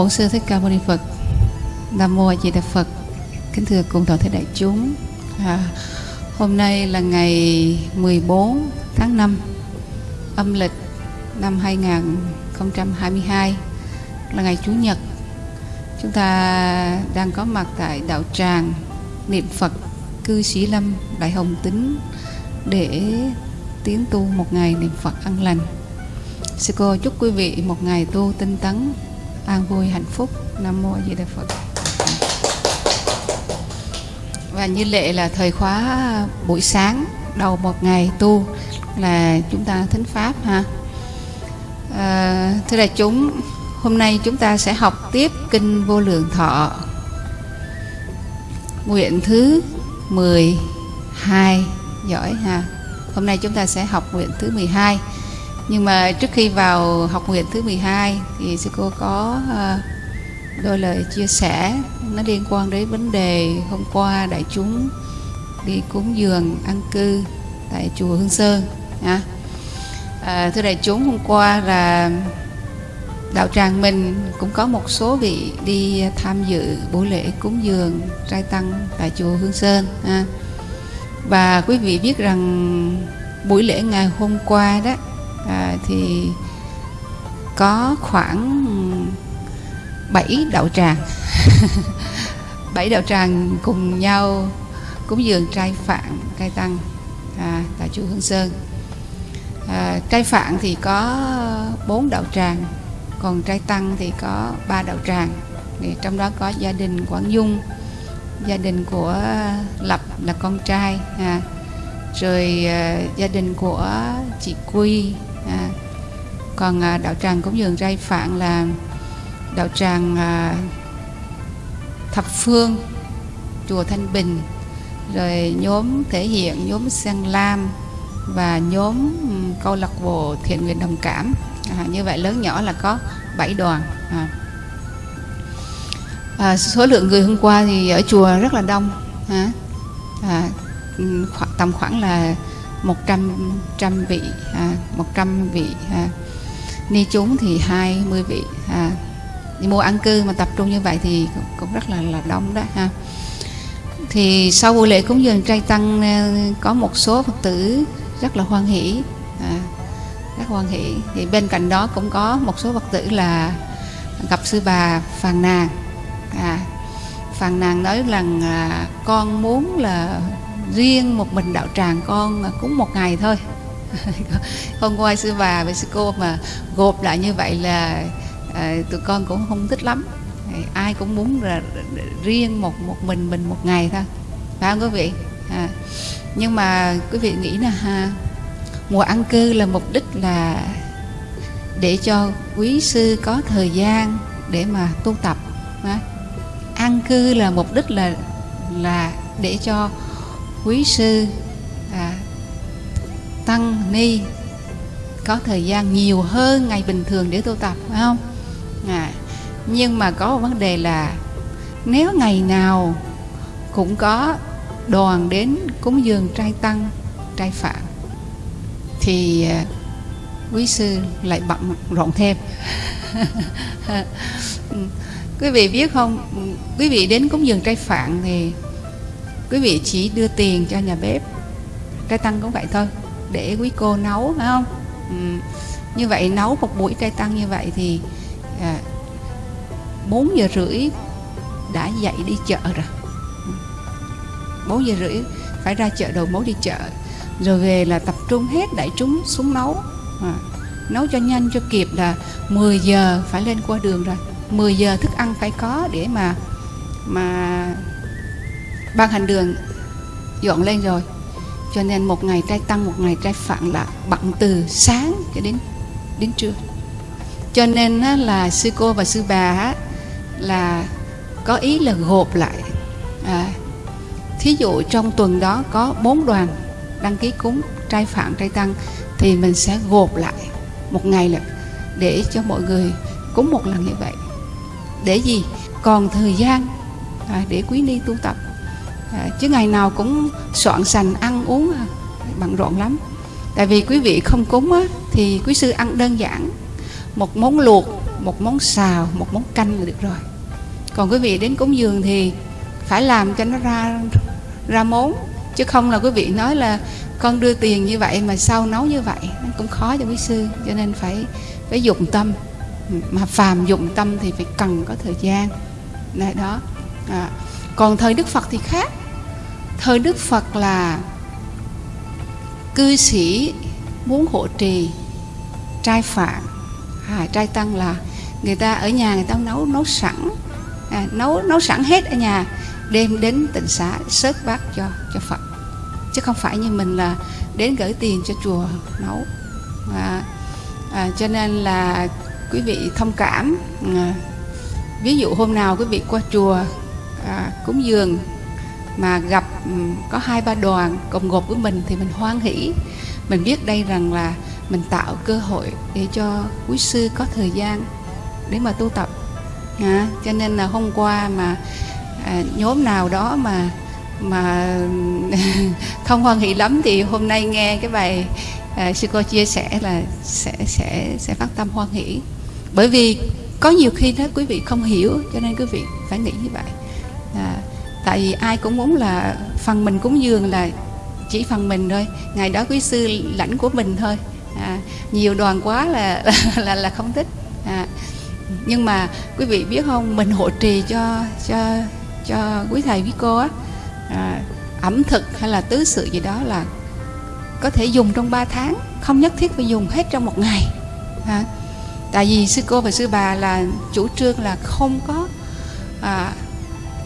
Bổn sư Thích Ca Mâu Ni Phật. Nam mô A Di Đà Phật. Kính thưa cùng toàn thể đại chúng. À, hôm nay là ngày 14 tháng 5 âm lịch năm 2022 là ngày Chủ nhật. Chúng ta đang có mặt tại đạo tràng niệm Phật cư sĩ Lâm Đại Hồng Tính để tiến tu một ngày niệm Phật an lành. Sư cô chúc quý vị một ngày tu tinh tấn, an vui, hạnh phúc. Nam Mô A Di Đà Phật. Và như lệ là thời khóa buổi sáng đầu một ngày tu là chúng ta thính pháp ha. À, thưa đại chúng, hôm nay chúng ta sẽ học tiếp kinh Vô Lượng Thọ. Nguyện thứ 12 giỏi ha. Hôm nay chúng ta sẽ học nguyện thứ 12 nhưng mà trước khi vào học nguyện thứ 12 thì sư cô có ờ, đôi lời chia sẻ nó liên quan đến vấn đề hôm qua đại chúng đi cúng dường ăn cư tại chùa Hương Sơn. À, thưa đại chúng hôm qua là đạo tràng mình cũng có một số vị đi tham dự buổi lễ cúng dường trai tăng tại chùa Hương Sơn À, và quý vị biết rằng buổi lễ ngày hôm qua đó à, thì có khoảng 7 đạo tràng. Bảy đạo tràng cùng nhau cúng dường trai phạn trai tăng à, tại chùa Hương Sơn. À, trai phạn thì có bốn đạo tràng còn trai tăng thì có ba đạo tràng. Thì trong đó có gia đình Quảng Dung gia đình của Lập là con trai à, rồi à, gia đình của chị Quy à, còn à, đạo tràng cúng dường rai phạn là đạo tràng à, thập phương chùa thanh bình rồi nhóm thể hiện nhóm sen lam và nhóm câu lạc bộ thiện nguyện đồng cảm à, như vậy lớn nhỏ là có 7 đoàn à. À, số lượng người hôm qua thì ở chùa rất là đông à, à, khoảng, tầm khoảng là 100 trăm vị à, 100 vị à. ni chúng thì 20 vị à. đi mua ăn cư mà tập trung như vậy thì cũng, cũng rất là là đông đó ha thì sau buổi lễ cúng dường trai tăng à, có một số phật tử rất là hoan hỷ à, rất hoan hỷ thì bên cạnh đó cũng có một số phật tử là gặp sư bà phàn nàn à, phàn nàn nói rằng à, con muốn là riêng một mình đạo tràng con cúng một ngày thôi. Hôm qua sư bà với sư cô mà gộp lại như vậy là à, tụi con cũng không thích lắm. Ai cũng muốn là riêng một một mình mình một ngày thôi. Phải không quý vị? À, nhưng mà quý vị nghĩ là ha mùa ăn cư là mục đích là để cho quý sư có thời gian để mà tu tập à, ăn cư là mục đích là là để cho quý sư à, tăng ni có thời gian nhiều hơn ngày bình thường để tu tập phải không? À, nhưng mà có một vấn đề là nếu ngày nào cũng có đoàn đến cúng dường trai tăng trai phạm thì à, quý sư lại bận rộn thêm. Ừ, quý vị biết không? Ừ, quý vị đến cúng dường trai phạn thì quý vị chỉ đưa tiền cho nhà bếp. Cây tăng cũng vậy thôi để quý cô nấu phải không? Ừ. như vậy nấu một buổi cây tăng như vậy thì à, 4 giờ rưỡi đã dậy đi chợ rồi. 4 giờ rưỡi phải ra chợ đầu mối đi chợ. Rồi về là tập trung hết đại chúng xuống nấu. À, nấu cho nhanh cho kịp là 10 giờ phải lên qua đường rồi. 10 giờ thức ăn phải có để mà mà ban hành đường dọn lên rồi. Cho nên một ngày trai tăng một ngày trai phạn là bận từ sáng cho đến đến trưa. Cho nên là sư cô và sư bà là có ý là gộp lại. À, thí dụ trong tuần đó có bốn đoàn đăng ký cúng trai phạn trai tăng thì mình sẽ gộp lại một ngày là để cho mọi người cúng một lần như vậy. Để gì? Còn thời gian à, để quý ni tu tập. À, chứ ngày nào cũng soạn sành ăn uống à, bận rộn lắm. Tại vì quý vị không cúng á, thì quý sư ăn đơn giản. Một món luộc một món xào một món canh là được rồi. Còn quý vị đến cúng dường thì phải làm cho nó ra ra món. Chứ không là quý vị nói là con đưa tiền như vậy mà sau nấu như vậy? Nó cũng khó cho quý sư cho nên phải phải dụng tâm. Mà phàm dụng tâm thì phải cần có thời gian. Này đó. À. còn thời đức phật thì khác thời đức phật là cư sĩ muốn hộ trì trai phạm à, trai tăng là người ta ở nhà người ta nấu nấu sẵn. À, nấu nấu sẵn hết ở nhà đem đến tịnh xá sớt bát cho cho phật. Chứ không phải như mình là đến gửi tiền cho chùa nấu. À, à, cho nên là quý vị thông cảm. À, ví dụ hôm nào quý vị qua chùa à, cúng dường mà gặp ừ, có hai ba đoàn cùng gộp với mình thì mình hoan hỷ. Mình biết đây rằng là mình tạo cơ hội để cho quý sư có thời gian để mà tu tập. À, cho nên là hôm qua mà à, nhóm nào đó mà mà không hoan hỷ lắm thì hôm nay nghe cái bài à, sư cô chia sẻ là sẽ sẽ sẽ phát tâm hoan hỷ. Bởi vì có nhiều khi đó quý vị không hiểu cho nên quý vị phải nghĩ như vậy tại vì ai cũng muốn là phần mình cúng dường là chỉ phần mình thôi. Ngày đó quý sư lãnh của mình thôi. À, nhiều đoàn quá là là là không thích. À, nhưng mà quý vị biết không mình hộ trì cho cho cho quý thầy quý cô á à, ẩm thực hay là tứ sự gì đó là có thể dùng trong 3 tháng không nhất thiết phải dùng hết trong một ngày. À, tại vì sư cô và sư bà là chủ trương là không có à,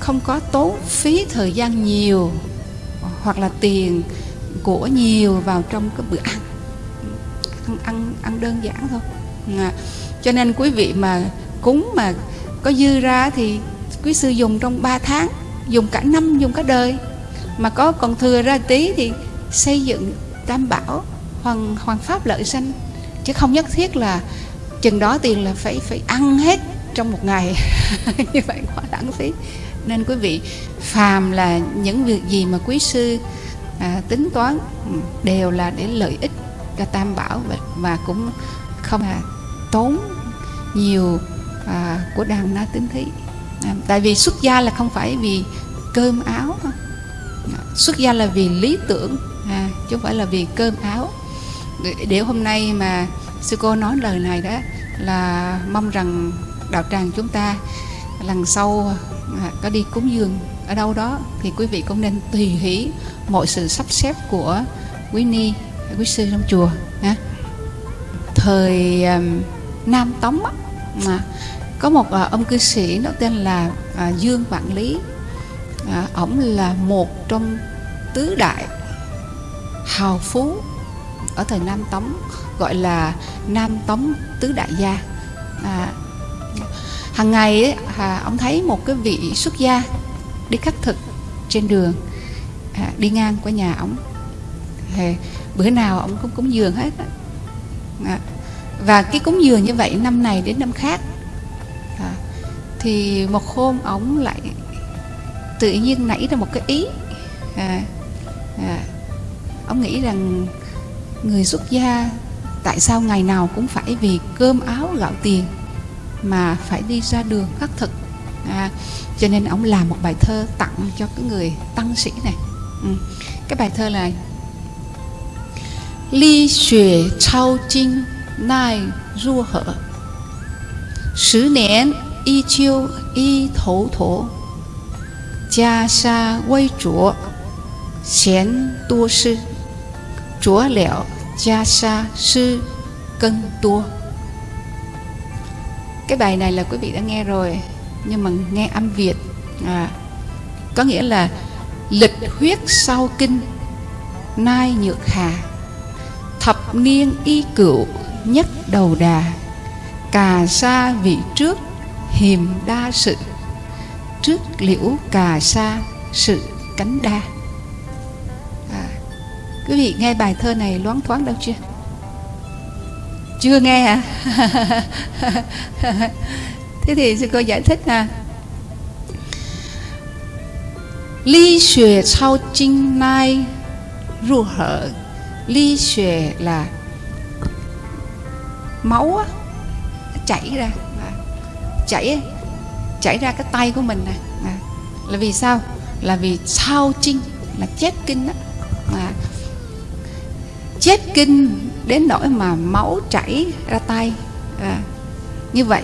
không có tốn phí thời gian nhiều hoặc là tiền của nhiều vào trong cái bữa ăn. Ăn ăn, ăn đơn giản thôi. À, cho nên quý vị mà cúng mà có dư ra thì quý sư dùng trong 3 tháng dùng cả năm dùng cả đời. Mà có còn thừa ra tí thì xây dựng tam bảo hoàng hoàng pháp lợi sanh. Chứ không nhất thiết là chừng đó tiền là phải phải ăn hết trong một ngày. Như vậy quá lãng phí nên quý vị phàm là những việc gì mà quý sư à, tính toán ừ, đều là để lợi ích cho tam bảo và, và cũng không là tốn nhiều à, của đàn na tính thí. À, tại vì xuất gia là không phải vì cơm áo à, xuất gia là vì lý tưởng à, chứ không phải là vì cơm áo. Để hôm nay mà sư cô nói lời này đó là mong rằng đạo tràng chúng ta lần sau à, có đi cúng dường ở đâu đó thì quý vị cũng nên tùy hỷ mọi sự sắp xếp của quý ni quý sư trong chùa ha. thời um, nam tống á, mà có một uh, ông cư sĩ nó tên là uh, dương vạn lý à, ổng là một trong tứ đại hào phú ở thời nam tống gọi là nam tống tứ đại gia à, hàng ngày ấy, à, ông thấy một cái vị xuất gia đi khắc thực trên đường à, đi ngang qua nhà ông. Thì bữa nào ông cũng cúng dường hết à, và cái cúng dường như vậy năm này đến năm khác. À, thì một hôm ông lại tự nhiên nảy ra một cái ý. À, à, ông nghĩ rằng người xuất gia tại sao ngày nào cũng phải vì cơm áo gạo tiền? mà phải đi ra đường khắc thực. À, cho nên ông làm một bài thơ tặng cho cái người tăng sĩ này. Ừ. cái bài thơ là ly xuệ trao chinh nai du hở. Sứ niên y chiêu y thấu thổ. Gia sa quay chúa Xén tua sư. Chúa lẹo gia sa sư cân tua cái bài này là quý vị đã nghe rồi nhưng mà nghe âm việt. À, có nghĩa là lịch huyết sau kinh nai nhược hà thập niên y cựu nhất đầu đà cà sa vị trước hiềm đa sự trước liễu cà sa sự cánh đa. À, quý vị nghe bài thơ này loáng thoáng đâu chưa? Chưa nghe à thế thì sư cô giải thích à ly xuề sau chinh nai ru hở. Ly xuề là máu á, chảy ra. Chảy chảy ra cái tay của mình nè. À, là vì sao? Là vì sao chinh là chết kinh đó à, chết kinh đến nỗi mà máu chảy ra tay. À, như vậy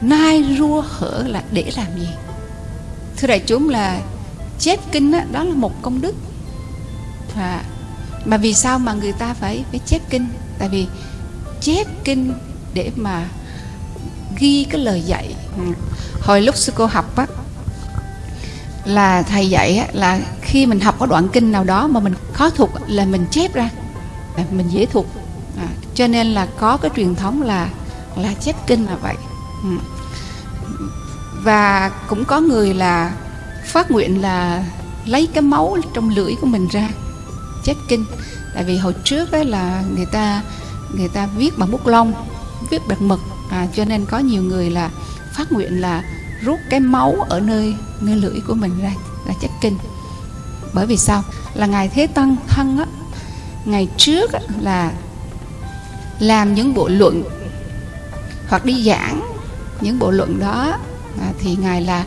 nai rua hở là để làm gì? Thưa đại chúng là chép kinh đó, đó là một công đức. À, mà vì sao mà người ta phải phải chép kinh? Tại vì chép kinh để mà ghi cái lời dạy. Ừ. Hồi lúc sư cô học á là thầy dạy á, là khi mình học có đoạn kinh nào đó mà mình khó thuộc là mình chép ra. Dạ, mình dễ thuộc. À, cho nên là có cái truyền thống là là chép kinh là vậy. Ừ. và cũng có người là phát nguyện là lấy cái máu trong lưỡi của mình ra chép kinh. Tại vì hồi trước ấy là người ta người ta viết bằng bút lông viết bằng mực. À, cho nên có nhiều người là phát nguyện là rút cái máu ở nơi nơi lưỡi của mình ra là chép kinh. Bởi vì sao? Là ngài thế tăng thân á ngày trước là làm những bộ luận hoặc đi giảng những bộ luận đó à, thì ngài là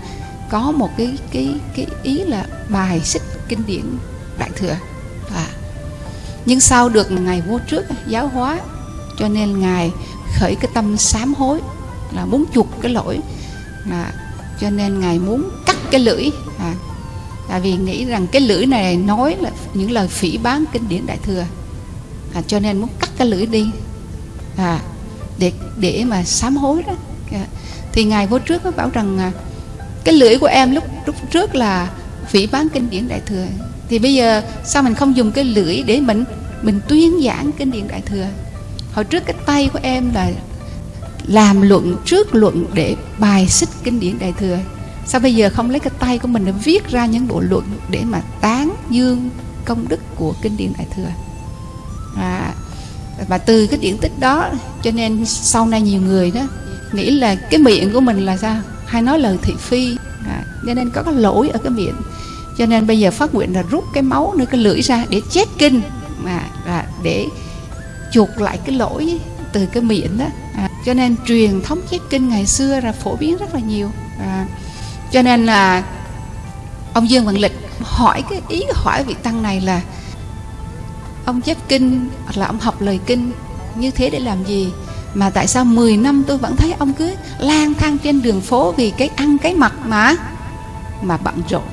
có một cái cái cái ý là bài xích kinh điển đại thừa à. nhưng sau được ngài vô trước giáo hóa cho nên ngài khởi cái tâm sám hối là muốn chuộc cái lỗi à, cho nên ngài muốn cắt cái lưỡi à, tại vì nghĩ rằng cái lưỡi này nói là những lời phỉ bán kinh điển đại thừa. À, cho nên muốn cắt cái lưỡi đi à, để để mà sám hối đó. À, thì ngài vô trước có bảo rằng à, cái lưỡi của em lúc lúc trước là phỉ bán kinh điển đại thừa. Thì bây giờ sao mình không dùng cái lưỡi để mình mình tuyên giảng kinh điển đại thừa? Hồi trước cái tay của em là làm luận trước luận để bài xích kinh điển đại thừa. Sao bây giờ không lấy cái tay của mình để viết ra những bộ luận để mà tán dương công đức của kinh điển đại thừa. À, và từ cái điển tích đó cho nên sau này nhiều người đó nghĩ là cái miệng của mình là sao? Hay nói lời thị phi. À, cho nên có cái lỗi ở cái miệng. Cho nên bây giờ phát nguyện là rút cái máu nơi cái lưỡi ra để chết kinh. Mà là để chuộc lại cái lỗi từ cái miệng đó. À, cho nên truyền thống chết kinh ngày xưa là phổ biến rất là nhiều. À, cho nên là ông Dương Văn Lịch hỏi cái ý hỏi vị tăng này là ông chép kinh hoặc là ông học lời kinh như thế để làm gì? Mà tại sao 10 năm tôi vẫn thấy ông cứ lang thang trên đường phố vì cái ăn cái mặc mà mà bận rộn?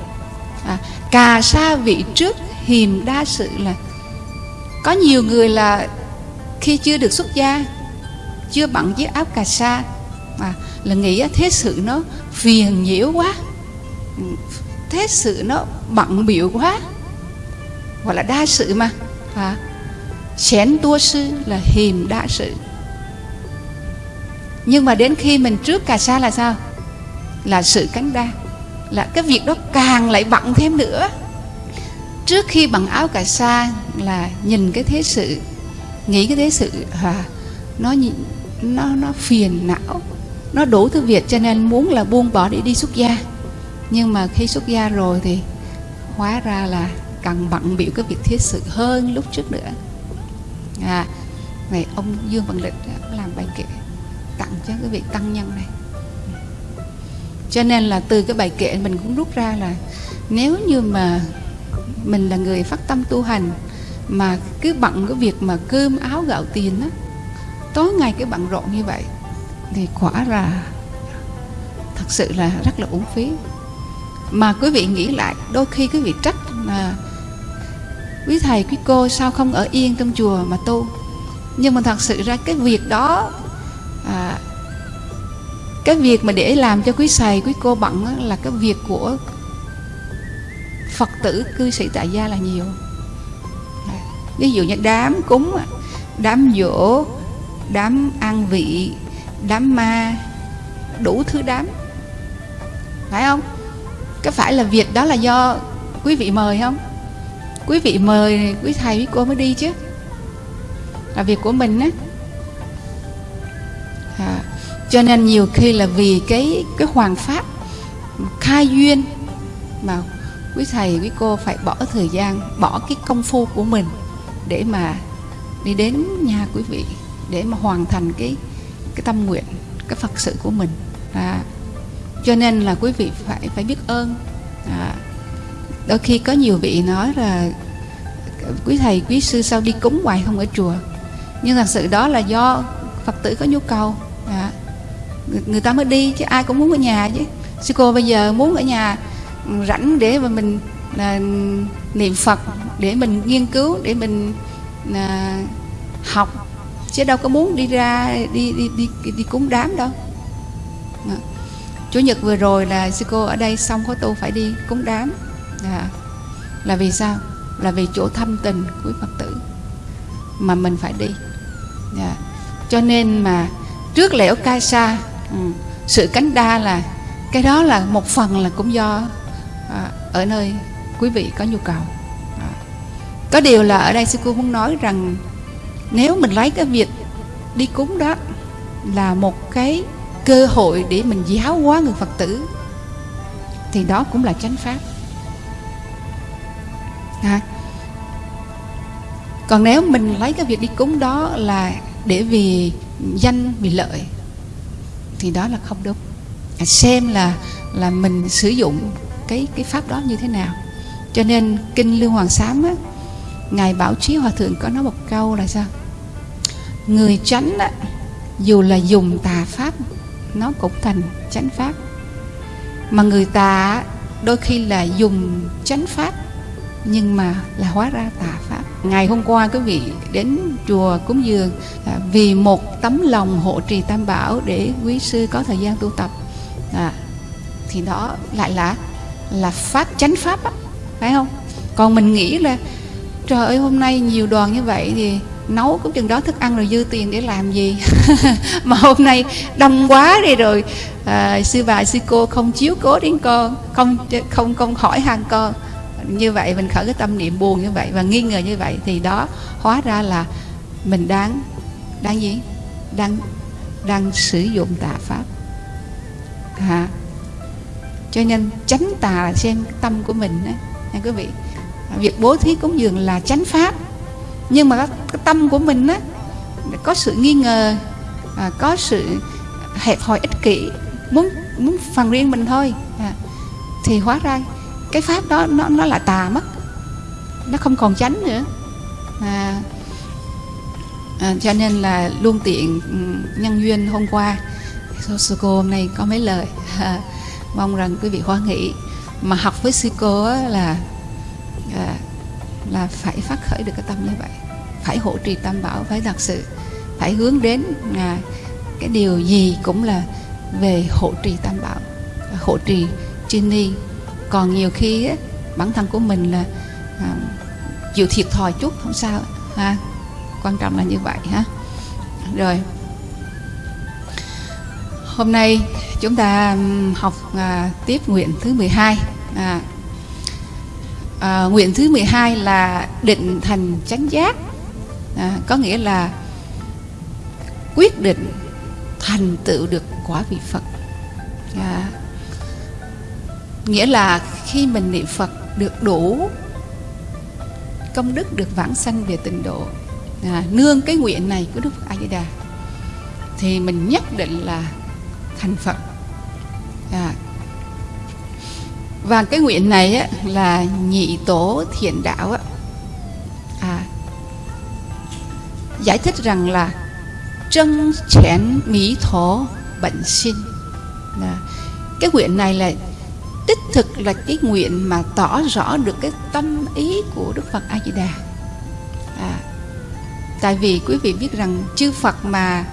À, cà sa vị trước hiềm đa sự là có nhiều người là khi chưa được xuất gia chưa bận chiếc áo cà sa mà là nghĩ thế sự nó phiền nhiễu quá. Ừ, thế sự nó bận biểu quá. Gọi là đa sự mà. À, chén tua sư là hiềm đa sự. Nhưng mà đến khi mình trước cà sa là sao? Là sự cánh đa. Là cái việc đó càng lại bận thêm nữa. Trước khi bằng áo cà sa là nhìn cái thế sự nghĩ cái thế sự à, nó nó nó phiền não. Nó đủ thứ việc cho nên muốn là buông bỏ để đi xuất gia nhưng mà khi xuất gia rồi thì hóa ra là cần bận biểu cái việc thiết sự hơn lúc trước nữa. À này ông dương văn lịch làm bài kệ tặng cho cái vị tăng nhân này. Cho nên là từ cái bài kệ mình cũng rút ra là nếu như mà mình là người phát tâm tu hành mà cứ bận cái việc mà cơm áo gạo tiền á, tối ngày cái bận rộn như vậy thì quả là thật sự là rất là uổng phí mà quý vị nghĩ lại đôi khi quý vị trách là quý thầy quý cô sao không ở yên trong chùa mà tu. Nhưng mà thật sự ra cái việc đó à, cái việc mà để làm cho quý thầy quý cô bận là cái việc của phật tử cư sĩ tại gia là nhiều. Ví dụ như đám cúng đám dỗ đám ăn vị đám ma đủ thứ đám. Phải không? Có phải là việc đó là do quý vị mời không? Quý vị mời quý thầy quý cô mới đi chứ. Là việc của mình á. À, cho nên nhiều khi là vì cái cái hoàng pháp khai duyên mà quý thầy quý cô phải bỏ thời gian bỏ cái công phu của mình để mà đi đến nhà quý vị để mà hoàn thành cái cái tâm nguyện cái phật sự của mình. À, cho nên là quý vị phải phải biết ơn. À, đôi khi có nhiều vị nói là quý thầy quý sư sao đi cúng hoài không ở chùa? Nhưng thật sự đó là do phật tử có nhu cầu. À, người, người ta mới đi chứ ai cũng muốn ở nhà chứ. Sư cô bây giờ muốn ở nhà rảnh để mà mình là niệm phật để mình nghiên cứu để mình là học. Chứ đâu có muốn đi ra đi đi đi đi cúng đám đâu. À chủ nhật vừa rồi là sư cô ở đây xong khóa tu phải đi cúng đám à. là vì sao là vì chỗ thâm tình của phật tử mà mình phải đi à. cho nên mà trước lễ ca sa ừ, sự cánh đa là cái đó là một phần là cũng do à, ở nơi quý vị có nhu cầu à. có điều là ở đây sư cô muốn nói rằng nếu mình lấy cái việc đi cúng đó là một cái cơ hội để mình giáo hóa người phật tử thì đó cũng là chánh pháp. À. còn nếu mình lấy cái việc đi cúng đó là để vì danh vì lợi thì đó là không đúng. À, xem là là mình sử dụng cái cái pháp đó như thế nào. Cho nên kinh lưu hoàng sám á ngài bảo trí hòa thượng có nói một câu là sao? Người chánh á dù là dùng tà pháp nó cũng thành chánh pháp. Mà người tà đôi khi là dùng chánh pháp nhưng mà là hóa ra tà pháp. Ngày hôm qua quý vị đến chùa cúng dường à, vì một tấm lòng hộ trì tam bảo để quý sư có thời gian tu tập. À, thì đó lại là là pháp chánh pháp á phải không? Còn mình nghĩ là trời ơi hôm nay nhiều đoàn như vậy thì nấu cũng chừng đó thức ăn rồi dư tiền để làm gì? Mà hôm nay đông quá đi rồi. À, sư bà sư cô không chiếu cố đến con không không không hỏi han con. Như vậy mình khởi cái tâm niệm buồn như vậy và nghi ngờ như vậy thì đó hóa ra là mình đang đang gì? Đang đang sử dụng tà pháp. À, cho nên tránh tà là xem tâm của mình đó, nha quý vị việc bố thí cúng dường là tránh pháp nhưng mà cái tâm của mình á có sự nghi ngờ à, có sự hẹp hòi ích kỷ muốn muốn phần riêng mình thôi. À, thì hóa ra cái pháp đó nó nó là tà mất nó không còn tránh nữa. À, à, cho nên là luôn tiện ừ, nhân duyên hôm qua. Sư cô hôm nay có mấy lời. À, mong rằng quý vị hoan hỷ. Mà học với sư cô là à, là phải phát khởi được cái tâm như vậy phải hộ trì tam bảo phải thật sự phải hướng đến à, cái điều gì cũng là về hộ trì tam bảo hộ trì chuyên ni. Còn nhiều khi á, bản thân của mình là à, chịu thiệt thòi chút không sao ha. Quan trọng là như vậy ha. Rồi. Hôm nay chúng ta học à, tiếp nguyện thứ 12 à, à, nguyện thứ 12 là định thành chánh giác à, có nghĩa là quyết định thành tựu được quả vị Phật. À, nghĩa là khi mình niệm Phật được đủ công đức được vãng sanh về tịnh độ à, nương cái nguyện này của Đức Phật A Di Đà thì mình nhất định là thành Phật. À, và cái nguyện này á, là nhị tổ thiện đạo á, giải thích rằng là chân chén mỹ thổ bệnh sinh là cái nguyện này là đích thực là cái nguyện mà tỏ rõ được cái tâm ý của Đức Phật A Di Đà. À, tại vì quý vị biết rằng chư Phật mà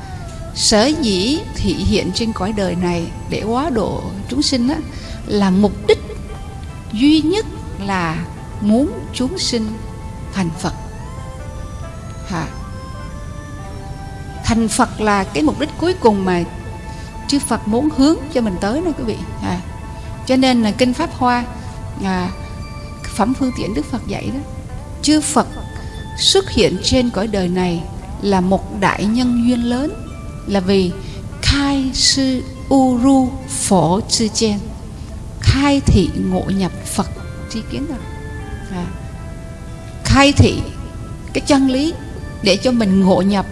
sở dĩ thị hiện trên cõi đời này để hóa độ chúng sinh á, là mục đích duy nhất là muốn chúng sinh thành Phật. À, thành Phật là cái mục đích cuối cùng mà chư Phật muốn hướng cho mình tới đó quý vị. À, cho nên là kinh pháp hoa à, phẩm phương tiện đức phật dạy đó chư phật xuất hiện trên cõi đời này là một đại nhân duyên lớn là vì khai sư uru phổ chư chen khai thị ngộ nhập phật tri kiến rồi à, khai thị cái chân lý để cho mình ngộ nhập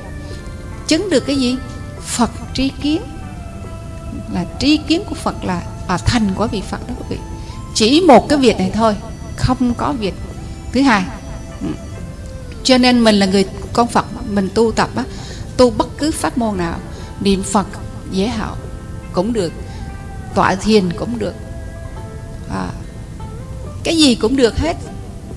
chứng được cái gì? Phật tri kiến. Là tri kiến của Phật là à, thành của vị Phật đó quý vị. Chỉ một cái việc này thôi không có việc. Thứ hai ừ. cho nên mình là người con Phật mình tu tập á tu bất cứ pháp môn nào niệm Phật dễ hảo cũng được tọa thiền cũng được. À, cái gì cũng được hết.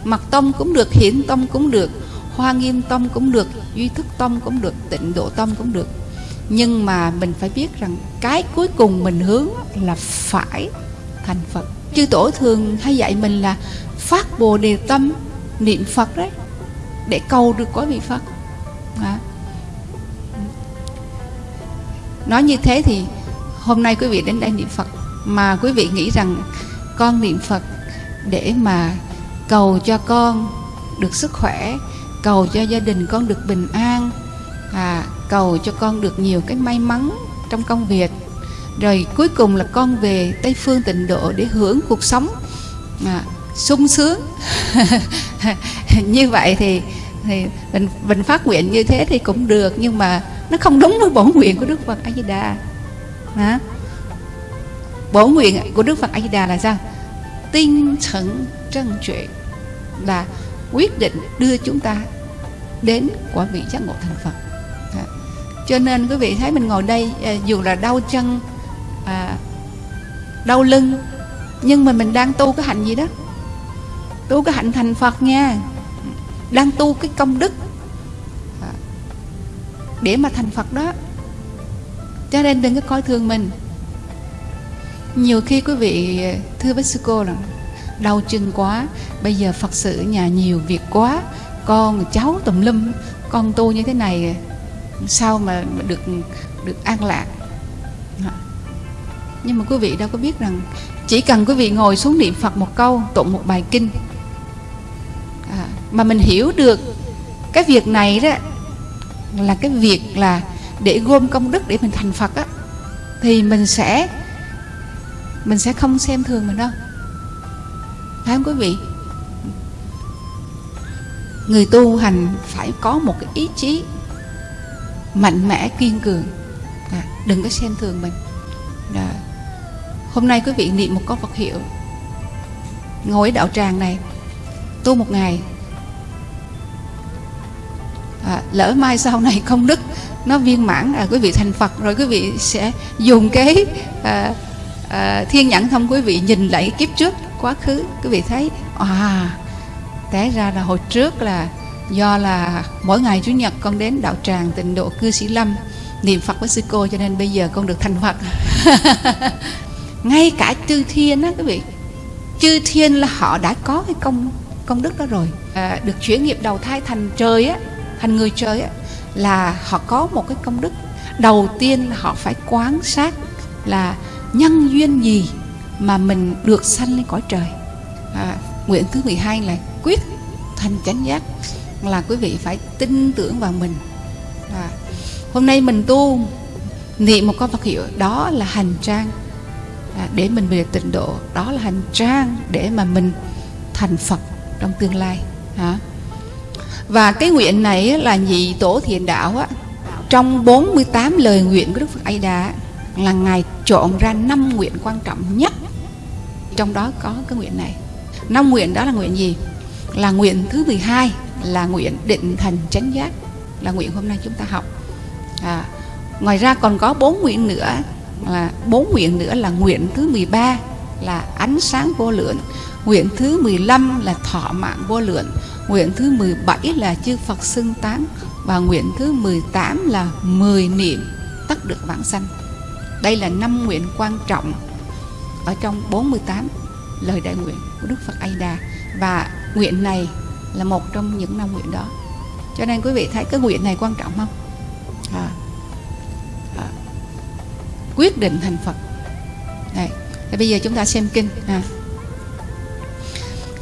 Mặt tông cũng được hiển tông cũng được hoa nghiêm tông cũng được, duy thức tông cũng được, tịnh độ tông cũng được. Nhưng mà mình phải biết rằng cái cuối cùng mình hướng là phải thành phật. Chư tổ thường hay dạy mình là phát bồ đề tâm, niệm phật đấy, để cầu được có vị phật. À. nói như thế thì hôm nay quý vị đến đây niệm phật, mà quý vị nghĩ rằng con niệm phật để mà cầu cho con được sức khỏe cầu cho gia đình con được bình an à, cầu cho con được nhiều cái may mắn trong công việc. Rồi cuối cùng là con về tây phương tịnh độ để hưởng cuộc sống à, sung sướng. Như vậy thì thì mình mình phát nguyện như thế thì cũng được nhưng mà nó không đúng với bổn nguyện của đức phật a di đà. Hả? Bổn nguyện của đức phật a di đà là sao? Tinh thần trân trụy là quyết định đưa chúng ta đến quả vị giác ngộ thành phật. À. cho nên quý vị thấy mình ngồi đây à, dù là đau chân à, đau lưng nhưng mà mình đang tu cái hạnh gì đó. Tu cái hạnh thành phật nha. Đang tu cái công đức. À, để mà thành phật đó. Cho nên đừng có coi thường mình. Nhiều khi quý vị à, thưa với sư cô là đau chân quá. Bây giờ phật sự nhà nhiều việc quá. Con cháu tùm lum con tu như thế này sao mà được được an lạc? Nhưng mà quý vị đâu có biết rằng chỉ cần quý vị ngồi xuống niệm phật một câu tụng một bài kinh à, mà mình hiểu được cái việc này đó là cái việc là để gom công đức để mình thành phật á thì mình sẽ mình sẽ không xem thường mình đâu phải không quý vị? Người tu hành phải có một cái ý chí mạnh mẽ kiên cường. À, đừng có xem thường mình. À, hôm nay quý vị niệm một câu Phật hiệu. Ngồi ở đạo tràng này tu một ngày. À, lỡ mai sau này không đức nó viên mãn à, quý vị thành Phật rồi quý vị sẽ dùng cái à, à, thiên nhãn thông quý vị nhìn lại kiếp trước quá khứ quý vị thấy à té ra là hồi trước là do là mỗi ngày chủ nhật con đến đạo tràng tịnh độ cư sĩ lâm niệm phật với sư cô cho nên bây giờ con được thành phật. Ngay cả chư thiên á quý vị chư thiên là họ đã có cái công công đức đó rồi. À, được chuyển nghiệp đầu thai thành trời á thành người trời á là họ có một cái công đức. Đầu tiên là họ phải quán sát là nhân duyên gì mà mình được sanh lên cõi trời? À, nguyện thứ 12 là quyết thành chánh giác là quý vị phải tin tưởng vào mình. À, hôm nay mình tu niệm một câu Phật hiệu đó là hành trang. À, để mình về tịnh độ đó là hành trang để mà mình thành Phật trong tương lai. Hả? Và cái nguyện này là nhị tổ thiền đạo á. Trong 48 lời nguyện của Đức Phật A Đà là ngài chọn ra năm nguyện quan trọng nhất. Trong đó có cái nguyện này. Năm nguyện đó là nguyện gì? Là nguyện thứ 12 là nguyện định thành chánh giác. Là nguyện hôm nay chúng ta học. À, ngoài ra còn có bốn nguyện nữa. Là bốn nguyện nữa là nguyện thứ 13 là ánh sáng vô lượng. Nguyện thứ 15 là thọ mạng vô lượng. Nguyện thứ 17 là chư Phật xưng tán. Và nguyện thứ 18 là 10 niệm tất được vãng sanh đây là năm nguyện quan trọng ở trong 48 lời đại nguyện của Đức Phật A Đà và nguyện này là một trong những năm nguyện đó cho nên quý vị thấy cái nguyện này quan trọng không à, à, quyết định thành Phật Đây. thì bây giờ chúng ta xem kinh à.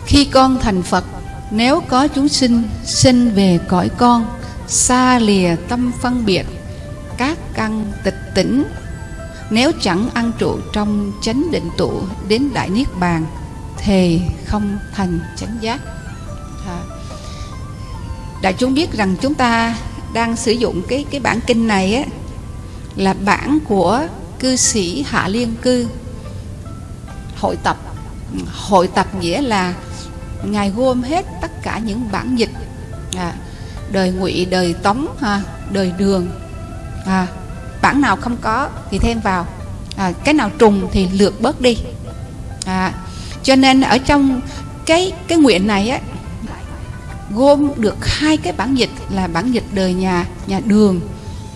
khi con thành Phật nếu có chúng sinh sinh về cõi con xa lìa tâm phân biệt các căn tịch tỉnh nếu chẳng ăn trụ trong chánh định tụ đến đại niết bàn thì không thành chánh giác. À. đại chúng biết rằng chúng ta đang sử dụng cái cái bản kinh này á là bản của cư sĩ hạ liên cư. Hội tập hội tập nghĩa là ngài gom hết tất cả những bản dịch. À, đời ngụy đời tống ha, đời đường. À, bản nào không có thì thêm vào. À, cái nào trùng thì lược bớt đi. À, cho nên ở trong cái cái nguyện này á gom được hai cái bản dịch là bản dịch đời nhà nhà đường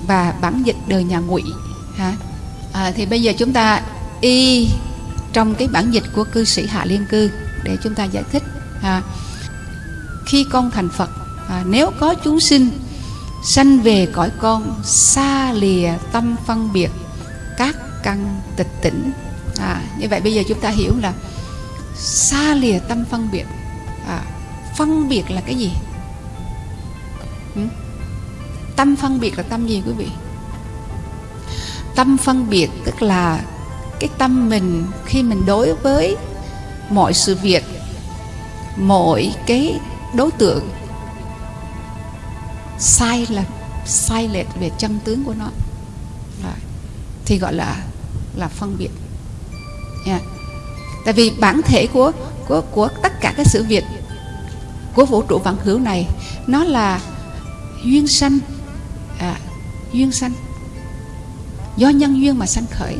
và bản dịch đời nhà ngụy ha. À, thì bây giờ chúng ta y trong cái bản dịch của cư sĩ hạ liên cư để chúng ta giải thích ha. Khi con thành phật à, nếu có chúng sinh sanh về cõi con xa lìa tâm phân biệt các căn tịch tỉnh. À, như vậy bây giờ chúng ta hiểu là xa lìa tâm phân biệt. À, phân biệt là cái gì? Ừ? tâm phân biệt là tâm gì quý vị? Tâm phân biệt tức là cái tâm mình khi mình đối với mọi sự việc mọi cái đối tượng sai là sai lệch về chân tướng của nó. Rồi. thì gọi là là phân biệt. Yeah. tại vì bản thể của của của tất cả các sự việc của vũ trụ vạn hữu này nó là duyên sanh à, duyên sanh. Do nhân duyên mà sanh khởi.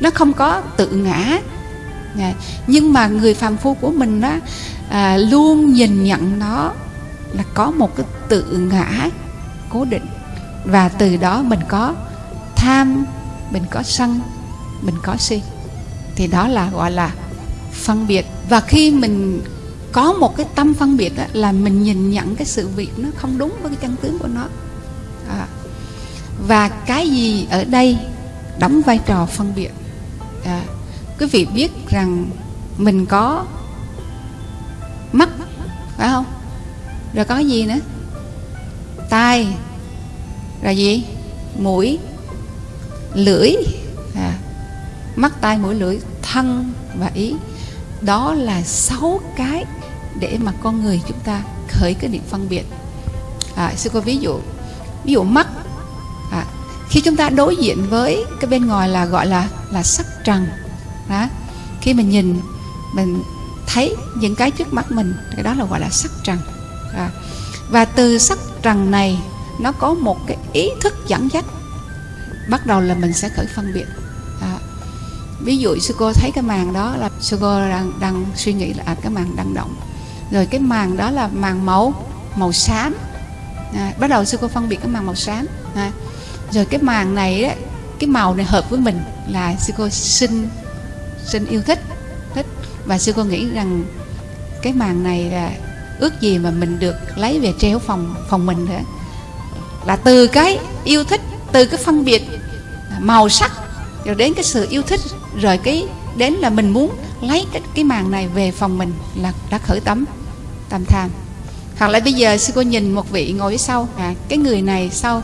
Nó không có tự ngã. À, nhưng mà người phàm phu của mình đó à, luôn nhìn nhận nó là có một cái tự ngã cố định. Và từ đó mình có tham mình có sân mình có si. Thì đó là gọi là phân biệt. Và khi mình có một cái tâm phân biệt đó, là mình nhìn nhận cái sự việc nó không đúng với cái chân tướng của nó. À. và cái gì ở đây đóng vai trò phân biệt? À. quý vị biết rằng mình có mắt phải không? Rồi có gì nữa? Tai. Là gì? Mũi lưỡi. À, mắt tai mũi lưỡi thân và ý. Đó là sáu cái để mà con người chúng ta khởi cái niệm phân biệt. À, sư có ví dụ ví dụ mắt. À, khi chúng ta đối diện với cái bên ngoài là gọi là là sắc trần. Đó. Khi mình nhìn mình thấy những cái trước mắt mình cái đó là gọi là sắc trần. À, và từ sắc trần này nó có một cái ý thức dẫn dắt. Bắt đầu là mình sẽ khởi phân biệt. À, ví dụ sư cô thấy cái màn đó là sư cô đang, đang suy nghĩ là à, cái màn đang động. Rồi cái màn đó là màn màu màu xám. À, bắt đầu sư cô phân biệt cái màn màu xám. À, rồi cái màn này đó, cái màu này hợp với mình là sư cô sinh sinh yêu thích thích. Và sư cô nghĩ rằng cái màn này là ước gì mà mình được lấy về treo phòng phòng mình nữa. Là từ cái yêu thích từ cái phân biệt màu sắc rồi đến cái sự yêu thích rồi cái đến là mình muốn lấy cái cái màn này về phòng mình là đã khởi tấm tam tham. Hoặc là bây giờ sư cô nhìn một vị ngồi phía sau à, cái người này sau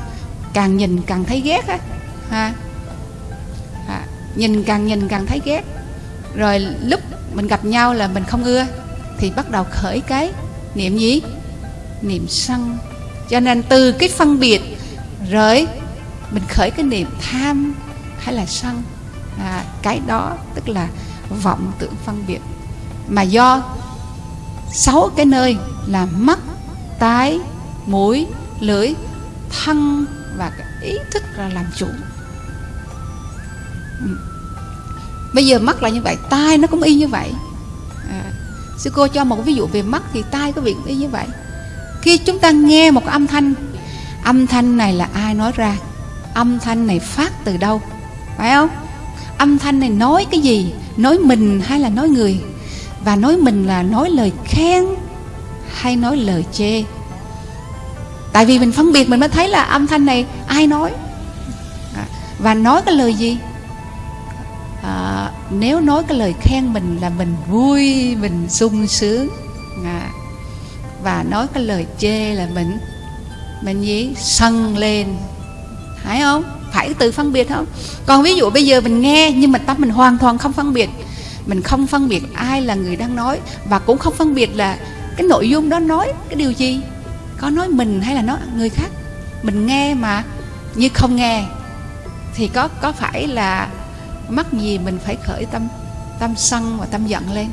càng nhìn càng thấy ghét á ha. À, nhìn càng nhìn càng thấy ghét. Rồi lúc mình gặp nhau là mình không ưa thì bắt đầu khởi cái niệm gì? Niệm sân. Cho nên từ cái phân biệt rồi mình khởi cái niệm tham hay là sân. À, cái đó tức là vọng tưởng phân biệt. Mà do sáu cái nơi là mắt tai mũi lưỡi thân và cái ý thức là làm chủ. Ừ. Bây giờ mắt là như vậy tai nó cũng y như vậy sư cô cho một ví dụ về mắt thì tai có việc y như vậy. Khi chúng ta nghe một âm thanh âm thanh này là ai nói ra? Âm thanh này phát từ đâu? Phải không? Âm thanh này nói cái gì? Nói mình hay là nói người? Và nói mình là nói lời khen hay nói lời chê? Tại vì mình phân biệt mình mới thấy là âm thanh này ai nói? À, và nói cái lời gì? Nếu nói cái lời khen mình là mình vui mình sung sướng. À, và nói cái lời chê là mình mình gì? Sân lên. Phải không? Phải từ phân biệt không? Còn ví dụ bây giờ mình nghe nhưng mà tâm mình hoàn toàn không phân biệt. Mình không phân biệt ai là người đang nói và cũng không phân biệt là cái nội dung đó nói cái điều gì. Có nói mình hay là nói người khác. Mình nghe mà như không nghe thì có có phải là mắc gì mình phải khởi tâm tâm sân và tâm giận lên.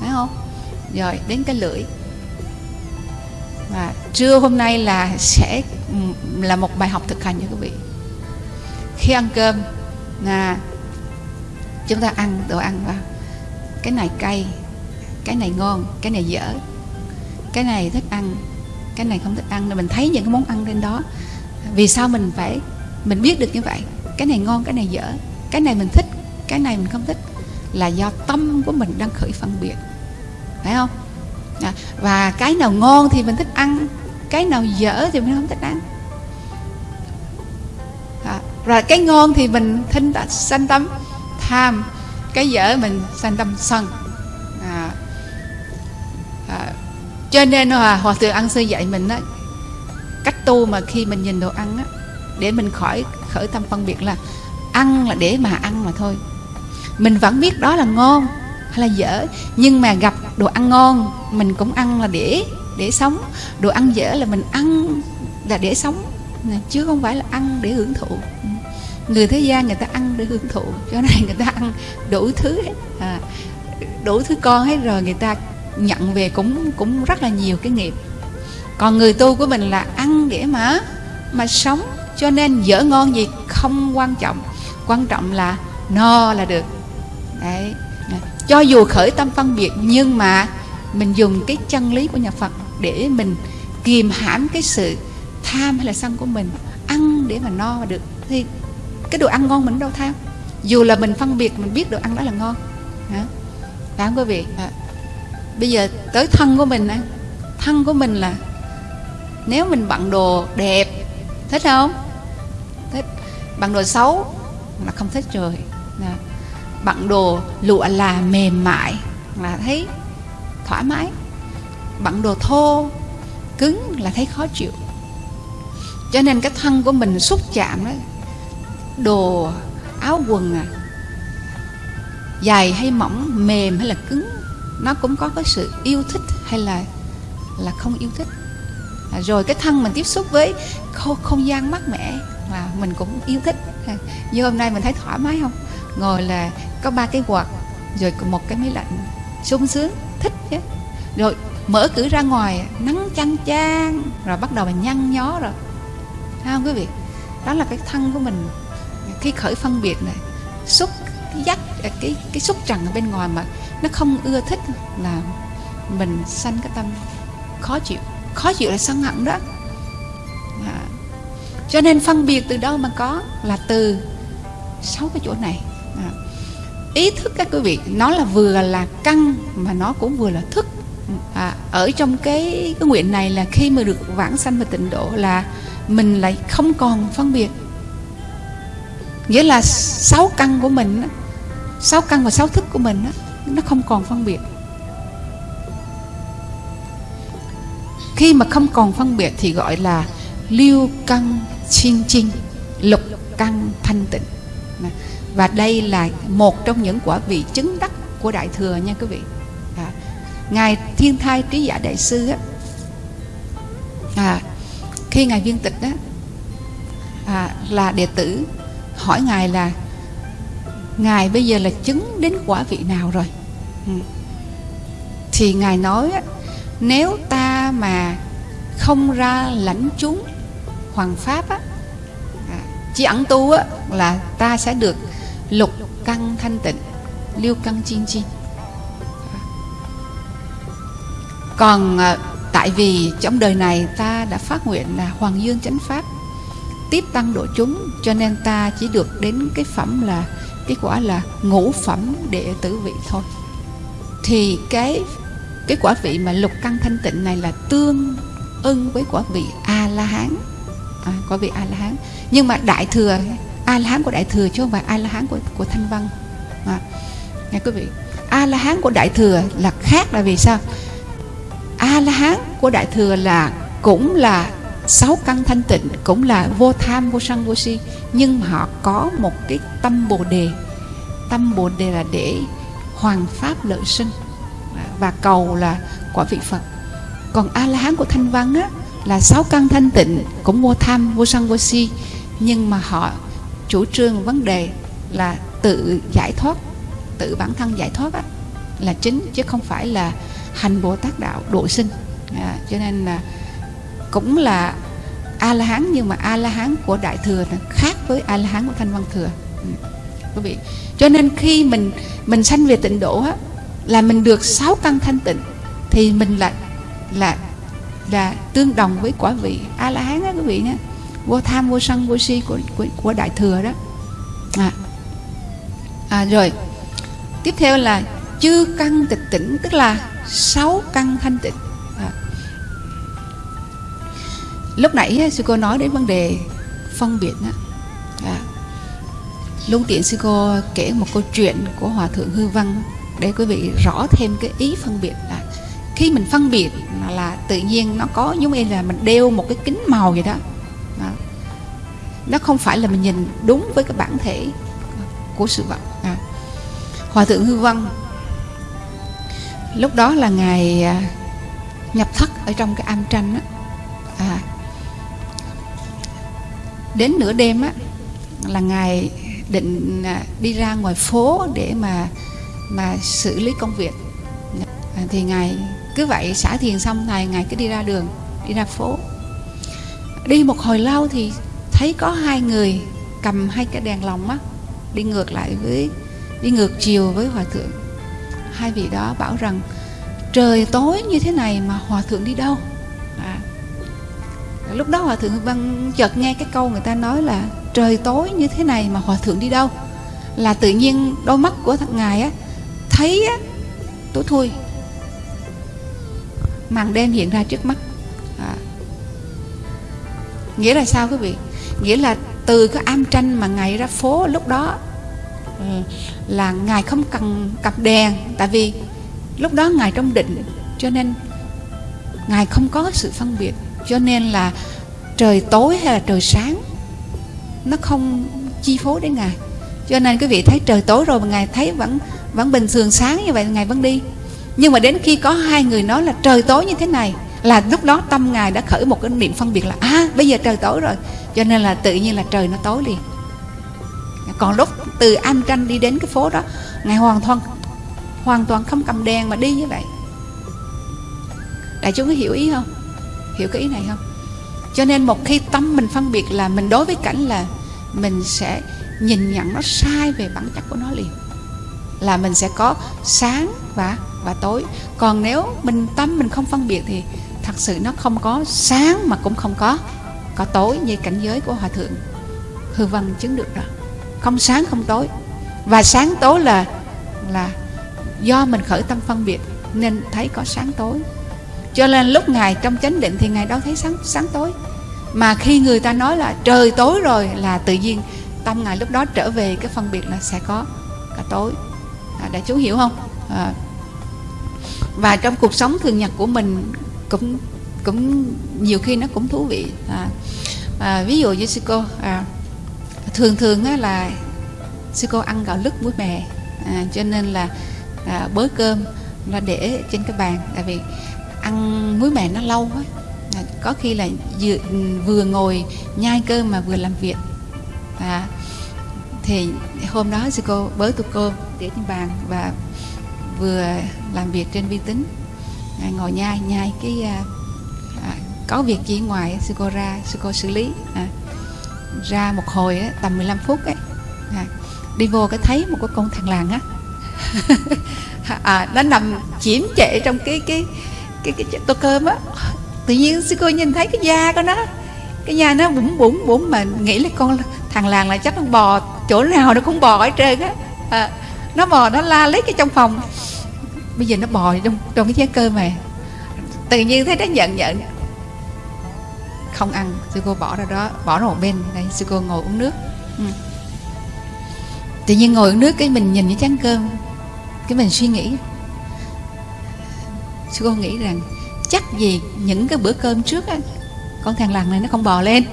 Phải không? Rồi, đến cái lưỡi. Và trưa hôm nay là sẽ là một bài học thực hành cho quý vị. Khi ăn cơm là chúng ta ăn đồ ăn vào. Cái này cay, cái này ngon, cái này dở. Cái này thích ăn, cái này không thích ăn. Nên mình thấy những cái món ăn trên đó. Vì sao mình phải, mình biết được như vậy? Cái này ngon, cái này dở. Cái này mình thích cái này mình không thích là do tâm của mình đang khởi phân biệt. Phải không? À, và cái nào ngon thì mình thích ăn cái nào dở thì mình không thích ăn. Dạ. À, rồi cái ngon thì mình thinh sanh tâm tham. Cái dở mình sanh tâm sân. À, à, cho nên hòa, hòa thượng ăn sư dạy mình đó cách tu mà khi mình nhìn đồ ăn á để mình khỏi khởi tâm phân biệt là ăn là để mà ăn mà thôi mình vẫn biết đó là ngon hay là dở nhưng mà gặp đồ ăn ngon mình cũng ăn là để để sống. Đồ ăn dở là mình ăn là để sống chứ không phải là ăn để hưởng thụ. Người thế gian người ta ăn để hưởng thụ chỗ này người ta ăn đủ thứ hết. À, đủ thứ con hết rồi người ta nhận về cũng cũng rất là nhiều cái nghiệp. Còn người tu của mình là ăn để mà mà sống cho nên dở ngon gì không quan trọng. Quan trọng là no là được đấy. Cho dù khởi tâm phân biệt, nhưng mà mình dùng cái chân lý của nhà Phật để mình kìm hãm cái sự tham hay là sân của mình, ăn để mà no mà được. Thì cái đồ ăn ngon mình đâu tham. Dù là mình phân biệt, mình biết đồ ăn đó là ngon. Hả phải không quý vị. À. bây giờ tới thân của mình thân của mình là nếu mình bận đồ đẹp, thích không? Thích. Bằng đồ xấu là không thích rồi. À bận đồ lụa là mềm mại là thấy thoải mái. Bận đồ thô cứng là thấy khó chịu. Cho nên cái thân của mình xúc chạm đó đồ áo quần à dài hay mỏng mềm hay là cứng nó cũng có cái sự yêu thích hay là là không yêu thích. À, rồi cái thân mình tiếp xúc với không, không gian mát mẻ là mình cũng yêu thích. Như hôm nay mình thấy thoải mái không? Ngồi là có ba cái quạt, rồi một cái máy lạnh sung sướng thích chứ. Rồi mở cửa ra ngoài, nắng chăng chang, rồi bắt đầu mình nhăn nhó rồi. Thấy không quý vị? Đó là cái thân của mình. Khi khởi phân biệt này, xúc dắt à, cái cái xúc trần ở bên ngoài mà nó không ưa thích là mình sanh cái tâm khó chịu. Khó chịu là sân hận đó. À. cho nên phân biệt từ đâu mà có là từ sáu cái chỗ này à. Ý thức các quý vị nó là vừa là căn mà nó cũng vừa là thức. À, ở trong cái cái nguyện này là khi mà được vãng sanh và tịnh độ là mình lại không còn phân biệt. Nghĩa là sáu căn của mình sáu căn và sáu thức của mình nó không còn phân biệt. Khi mà không còn phân biệt thì gọi là lưu căn chiên chinh lục căn thanh tịnh và đây là một trong những quả vị chứng đắc của đại thừa nha quý vị à, ngài thiên thai trí giả đại sư á, à, khi ngài viên tịch á, à, là đệ tử hỏi ngài là ngài bây giờ là chứng đến quả vị nào rồi ừ. thì ngài nói á, nếu ta mà không ra lãnh chúng hoàng pháp á, à, chỉ ẩn tu á, là ta sẽ được lục căn thanh tịnh lưu căn chiên chi còn ờ, tại vì trong đời này ta đã phát nguyện là hoàng dương chánh pháp tiếp tăng độ chúng cho nên ta chỉ được đến cái phẩm là cái quả là ngũ phẩm đệ tử vị thôi. Thì cái cái quả vị mà lục căn thanh tịnh này là tương ưng với quả vị a la hán. À, quả vị a la hán. Nhưng mà đại thừa a la hán của đại thừa chứ không phải a la hán của của thanh văn. À, nghe quý vị a la hán của đại thừa là khác là vì sao? A la hán của đại thừa là cũng là sáu căn thanh tịnh cũng là vô tham vô sân vô si nhưng họ có một cái tâm bồ đề. Tâm bồ đề là để hoàng pháp lợi sinh. À, và cầu là quả vị phật. Còn a la hán của thanh văn á là sáu căn thanh tịnh cũng vô tham vô sân vô si nhưng mà họ chủ trương vấn đề là tự giải thoát tự bản thân giải thoát á, là chính chứ không phải là hành bồ tát đạo độ sinh. À, cho nên là cũng là a la hán nhưng mà a la hán của đại thừa là khác với a la hán của thanh văn thừa. Ừ. quý vị. Cho nên khi mình mình sanh về tịnh độ á, là mình được sáu căn thanh tịnh thì mình là là là tương đồng với quả vị a la hán á quý vị nhé vô tham vô sân vô si của của, của đại thừa đó à. à rồi tiếp theo là chư căn tịch tỉnh tức là sáu căn thanh tịnh à. lúc nãy sư cô nói đến vấn đề phân biệt đó. À. luôn tiện sư cô kể một câu chuyện của hòa thượng hư văn để quý vị rõ thêm cái ý phân biệt là khi mình phân biệt là, là tự nhiên nó có giống như là mình đeo một cái kính màu vậy đó. đó nó không phải là mình nhìn đúng với cái bản thể của sự vật. À. hòa thượng hư văn lúc đó là ngài à, nhập thất ở trong cái am tranh đó, à, đến nửa đêm á là ngài định à, đi ra ngoài phố để mà mà xử lý công việc. À, thì ngài cứ vậy xả thiền xong này ngài cứ đi ra đường đi ra phố. Đi một hồi lâu thì thấy có hai người cầm hai cái đèn lồng á, đi ngược lại với, đi ngược chiều với hòa thượng hai vị đó bảo rằng, trời tối như thế này mà hòa thượng đi đâu à. lúc đó hòa thượng văn chợt nghe cái câu người ta nói là, trời tối như thế này mà hòa thượng đi đâu là tự nhiên đôi mắt của thằng ngài á, thấy á, tối thui màn đen hiện ra trước mắt à. nghĩa là sao quý vị nghĩa là từ cái am tranh mà ngài ra phố lúc đó ừ, là ngài không cần cặp đèn. Tại vì lúc đó ngài trong định, cho nên ngài không có sự phân biệt. Cho nên là trời tối hay là trời sáng, nó không chi phối đến ngài. Cho nên quý vị thấy trời tối rồi mà ngài thấy vẫn vẫn bình thường sáng như vậy, ngài vẫn đi. Nhưng mà đến khi có hai người nói là trời tối như thế này, là lúc đó tâm ngài đã khởi một cái niệm phân biệt là à bây giờ trời tối rồi cho nên là tự nhiên là trời nó tối liền. Còn lúc từ am tranh đi đến cái phố đó ngài hoàn toàn hoàn toàn không cầm đèn mà đi như vậy. Đại chúng có hiểu ý không? Hiểu cái ý này không? Cho nên một khi tâm mình phân biệt là mình đối với cảnh là mình sẽ nhìn nhận nó sai về bản chất của nó liền. Là mình sẽ có sáng và và tối. Còn nếu mình tâm mình không phân biệt thì thật sự nó không có sáng mà cũng không có có tối như cảnh giới của hòa thượng hư văn chứng được đó không sáng không tối. Và sáng tối là là do mình khởi tâm phân biệt nên thấy có sáng tối. Cho nên lúc ngài trong chánh định thì ngài đâu thấy sáng sáng tối. Mà khi người ta nói là trời tối rồi là tự nhiên tâm ngài lúc đó trở về cái phân biệt là sẽ có cả tối. À, đại chú hiểu không? À. và trong cuộc sống thường nhật của mình cũng cũng nhiều khi nó cũng thú vị. À, à, ví dụ như sư cô à, thường thường á, là sư cô ăn gạo lứt muối mè à, cho nên là à, bới cơm nó để trên cái bàn. Tại vì ăn muối mè nó lâu quá à, có khi là vừa, vừa ngồi nhai cơm mà vừa làm việc. À, thì hôm đó sư cô bới tô cơm để trên bàn và vừa làm việc trên vi tính. À, ngồi nhai nhai cái à, có việc gì ngoài sư cô ra sư cô xử lý. À, ra một hồi á, tầm 15 phút ấy. À, đi vô cái thấy một cái con thằng làng á. À, nó nằm chiếm trệ trong cái cái cái cái, cái tô cơm á. Tự nhiên sư cô nhìn thấy cái da của nó cái da nó bụng bụng bụng mà nghĩ là con thằng làng là chắc nó bò chỗ nào nó cũng bò ở trên á. À, nó bò nó la lấy cái trong phòng. Bây giờ nó bò trong trong cái chén cơm mà tự nhiên thấy nó giận giận không ăn. Sư cô bỏ ra đó bỏ ra một bên. Đây sư cô ngồi uống nước. Ừ. tự nhiên ngồi uống nước cái mình nhìn cái chén cơm cái mình suy nghĩ. Sư cô nghĩ rằng chắc gì những cái bữa cơm trước á con thằng lằn này nó không bò lên.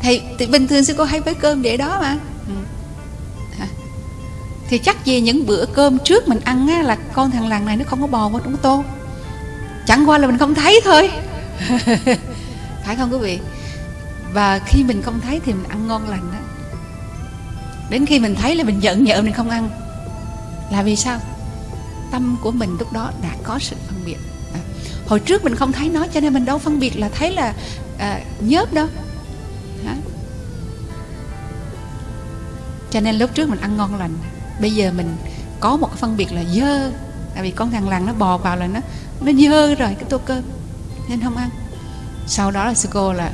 Thì, thì bình thường sư cô hay với cơm để đó mà. Ừ. thì chắc gì những bữa cơm trước mình ăn á, là con thằng lằn này nó không có bò vào trong tô. Chẳng qua là mình không thấy thôi. phải không quý vị? Và khi mình không thấy thì mình ăn ngon lành đó. Đến khi mình thấy là mình giận nhợ mình không ăn là vì sao? Tâm của mình lúc đó đã có sự phân biệt. À, hồi trước mình không thấy nó cho nên mình đâu phân biệt là thấy là à, nhớp đâu. À. cho nên lúc trước mình ăn ngon lành bây giờ mình có một cái phân biệt là dơ. Tại vì con thằng lằn nó bò vào là nó nó dơ rồi cái tô cơm nên không ăn sau đó là sư cô là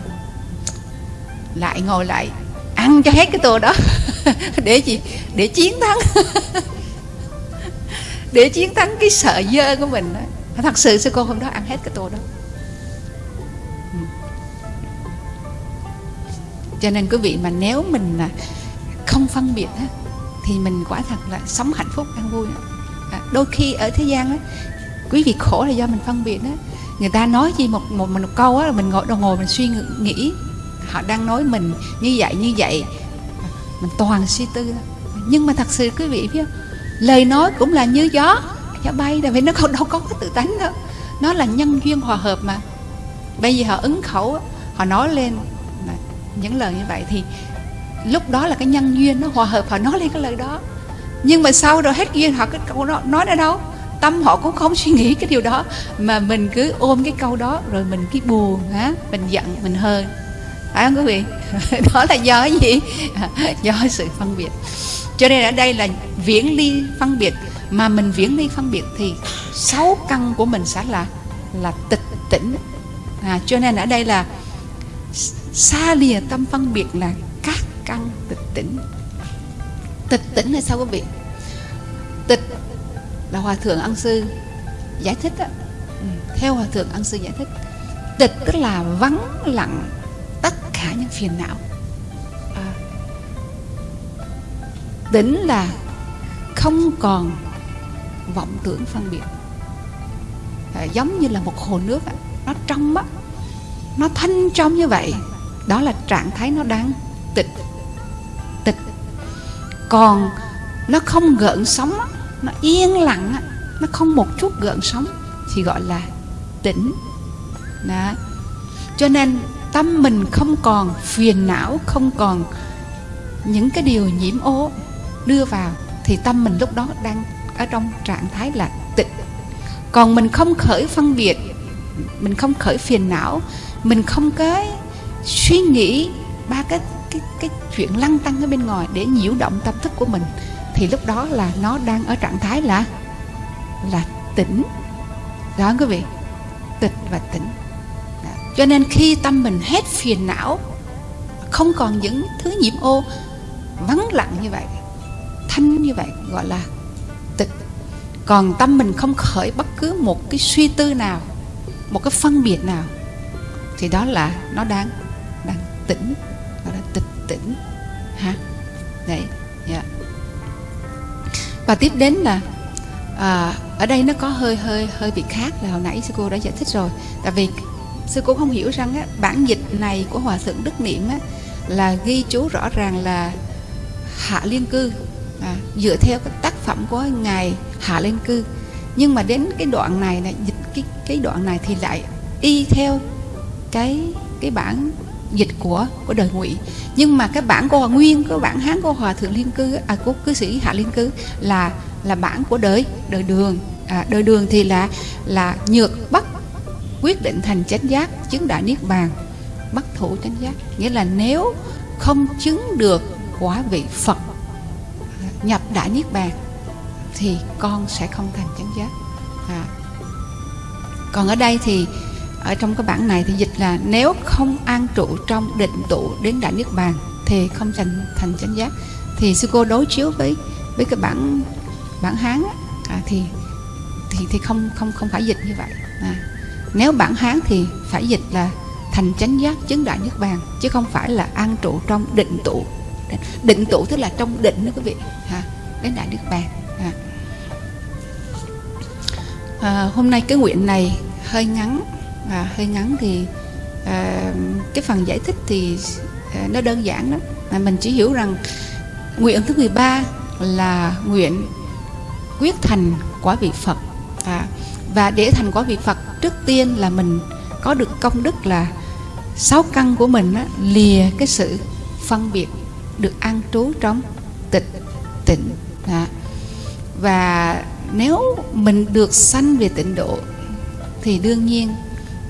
lại ngồi lại ăn cho hết cái tô đó. Để gì? Để chiến thắng. Để chiến thắng cái sợ dơ của mình đó. thật sự sư cô hôm đó ăn hết cái tô đó. Ừ. Cho nên quý vị mà nếu mình không phân biệt á, thì mình quả thật là sống hạnh phúc an vui à, đôi khi ở thế gian á, quý vị khổ là do mình phân biệt đó người ta nói gì một một, một câu á mình ngồi đồng ngồi mình suy nghĩ họ đang nói mình như vậy như vậy. Mình toàn suy tư. Nhưng mà thật sự quý vị biết lời nói cũng là như gió gió bay tại vì nó không đâu có cái tự tánh đâu. Nó là nhân duyên hòa hợp mà. Bây giờ họ ứng khẩu họ nói lên những lời như vậy thì lúc đó là cái nhân duyên nó hòa hợp họ nói lên cái lời đó. Nhưng mà sau rồi hết duyên họ cái câu đó nói ra đâu? Tâm họ cũng không suy nghĩ cái điều đó mà mình cứ ôm cái câu đó rồi mình cứ buồn á mình giận mình hơn. Phải không quý vị? Đó là do cái gì? Do sự phân biệt. Cho nên ở đây là viễn ly phân biệt. Mà mình viễn ly phân biệt thì sáu căn của mình sẽ là là tịch tỉnh. À, cho nên ở đây là xa lìa tâm phân biệt là các căn tịch tỉnh. Tịch tỉnh là sao quý vị? Tịch là hòa thượng ân sư giải thích đó. Ừ, theo hòa thượng ân sư giải thích tịch tức là vắng lặng tất cả những phiền não. À, tỉnh là không còn vọng tưởng phân biệt. À, giống như là một hồ nước nó trong á nó thanh trong như vậy đó là trạng thái nó đang tịch tịch. Còn nó không gợn sóng nó yên lặng nó không một chút gợn sóng, thì gọi là tĩnh đó. Cho nên tâm mình không còn phiền não, không còn những cái điều nhiễm ô đưa vào, thì tâm mình lúc đó đang ở trong trạng thái là tịnh còn mình không khởi phân biệt, mình không khởi phiền não, mình không cái suy nghĩ ba cái cái cái chuyện lăng tăng ở bên ngoài để nhiễu động tâm thức của mình thì lúc đó là nó đang ở trạng thái là là tỉnh. Đó, quý vị. Tịch và tỉnh. Đó. cho nên khi tâm mình hết phiền não, không còn những thứ nhiễm ô, vắng lặng như vậy, thanh như vậy, gọi là tịch. Còn tâm mình không khởi bất cứ một cái suy tư nào, một cái phân biệt nào, thì đó là nó đang đang tỉnh. Và tiếp đến là à, ở đây nó có hơi hơi hơi bị khác là hồi nãy sư cô đã giải thích rồi. Tại vì sư cô không hiểu rằng á, bản dịch này của hòa thượng đức niệm á, là ghi chú rõ ràng là hạ liên cư. À, dựa theo cái tác phẩm của ngài hạ liên cư. Nhưng mà đến cái đoạn này là dịch cái cái đoạn này thì lại y theo cái cái bản dịch của của đời ngụy. Nhưng mà cái bản của nguyên cái bản hán của hòa thượng liên cư à của cư sĩ hạ liên cư là là bản của đời đời đường. À, đời đường thì là là nhược bắt quyết định thành chánh giác chứng đại niết bàn bắt thủ chánh giác. Nghĩa là nếu không chứng được quả vị phật nhập đại niết bàn thì con sẽ không thành chánh giác. À. còn ở đây thì ở trong cái bản này thì dịch là nếu không an trụ trong định tụ đến đại niết bàn thì không thành thành chánh giác. Thì sư cô đối chiếu với với cái bản bản hán à, thì thì thì không không không phải dịch như vậy. À, nếu bản hán thì phải dịch là thành chánh giác chứng đại niết bàn chứ không phải là an trụ trong định tụ định tụ tức là trong định đó quý vị ha đến đại niết bàn à. À, hôm nay cái nguyện này hơi ngắn à, hơi ngắn thì à, cái phần giải thích thì à, nó đơn giản lắm. Mà mình chỉ hiểu rằng nguyện thứ 13 là nguyện quyết thành quả vị Phật. À, và để thành quả vị Phật trước tiên là mình có được công đức là sáu căn của mình á, lìa cái sự phân biệt được an trú trong tịch tịnh. À. và nếu mình được sanh về tịnh độ thì đương nhiên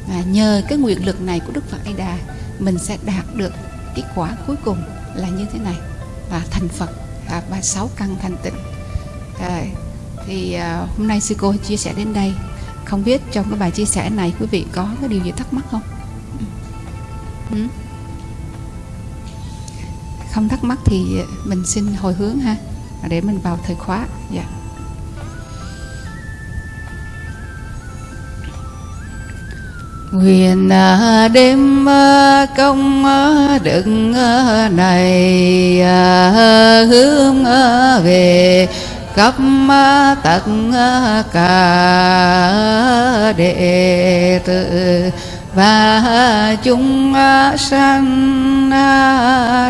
và nhờ cái nguyện lực này của Đức Phật A Đà mình sẽ đạt được cái quả cuối cùng là như thế này. Là thành Phật à, và sáu căn thành tịnh. À, thì à, hôm nay sư cô chia sẻ đến đây. Không biết trong cái bài chia sẻ này quý vị có cái điều gì thắc mắc không? Ừ. ừ. không thắc mắc thì mình xin hồi hướng ha để mình vào thời khóa. Dạ. yeah. Nguyện à, đêm à, công à, đức à, này hướng về khắp tất cả đệ tử. Và chúng sanh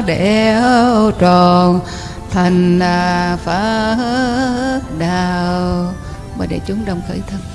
đều tròn thành Phật đạo mà để chúng đồng khởi thân.